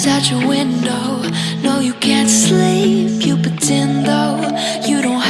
It's out your window. No, you can't sleep. You pretend though you don't.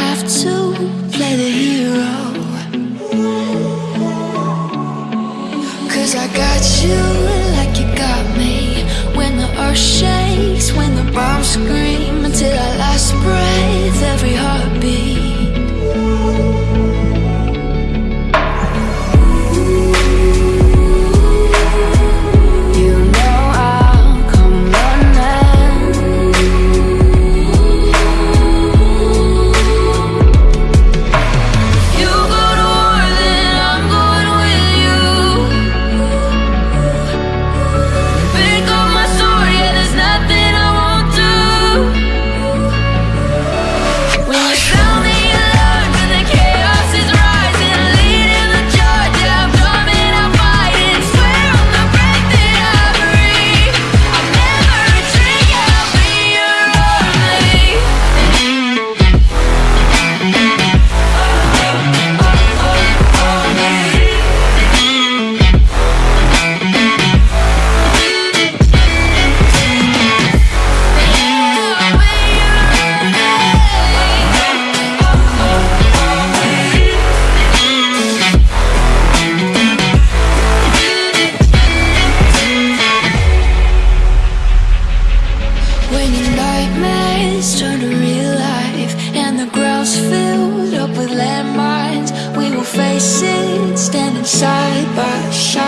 side by side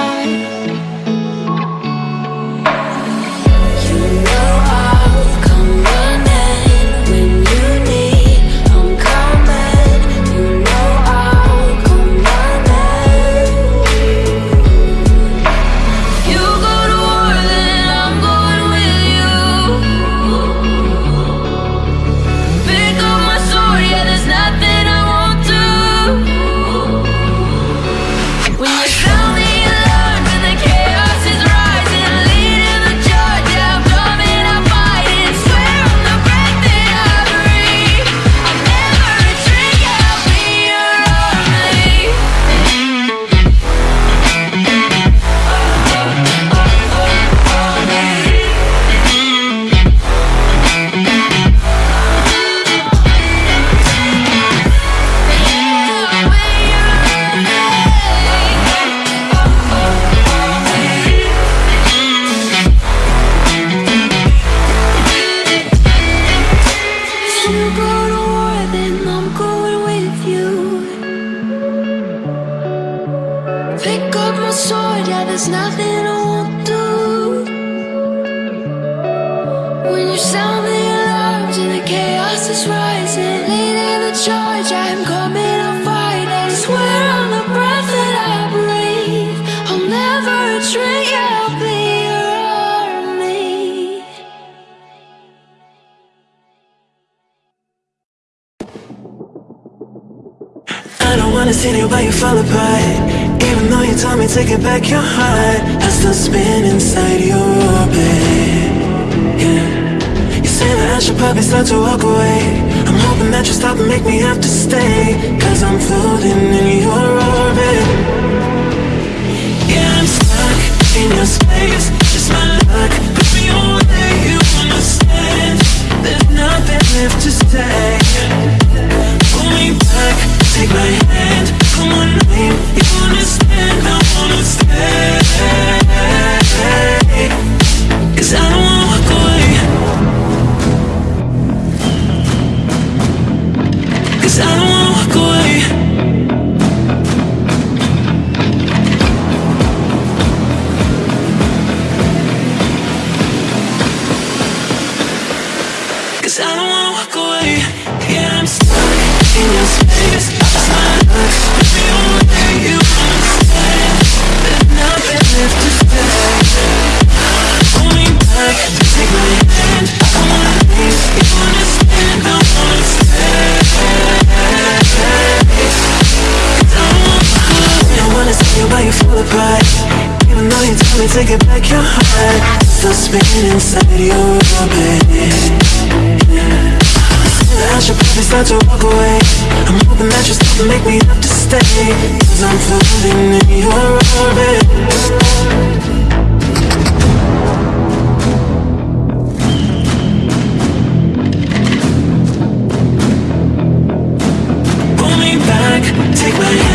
Up my sword, yeah, there's nothing I won't do. When you sound the alarms and the chaos is rising. Leading the charge, I'm coming, I'm fighting I swear on the breath that I breathe I'll never retreat, yeah, I'll be your army. I don't wanna see anybody fall apart tell me take it back your heart. I still spin inside your orbit? Yeah. You say that I should probably start to walk away. I'm hoping that you stop and make me have to stay Cause I'm floating in your orbit. Yeah, I'm stuck in your space. Just my luck, but the only you understand. There's nothing left to say. Pull me back. To get back your heart, still spinning inside your orbit. Start to walk away. I'm hoping that you and make me have to stay. Cause I'm floating in your orbit. Pull me back, take my hand,